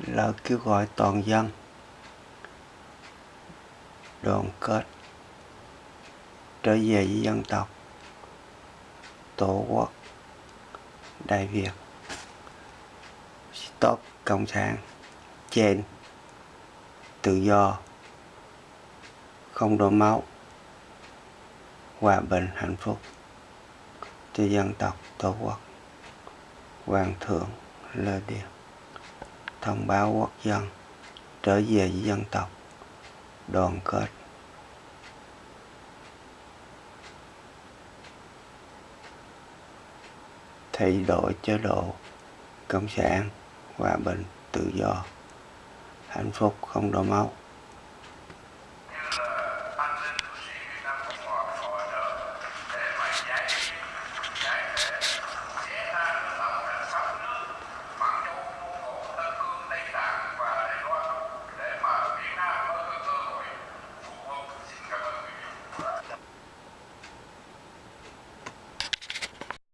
lời kêu gọi toàn dân. Đoàn kết. Trở về với dân tộc. Tổ quốc. Đại việt. Stop cộng sản. Trên tự do. Không đổ máu. Hòa bình, hạnh phúc. Cho dân tộc, tổ quốc. Hoàng thượng, lê điện thông báo quốc dân trở về với dân tộc. Đoàn kết. Thay đổi chế độ cộng sản hòa bình tự do. Hạnh phúc không đổ máu.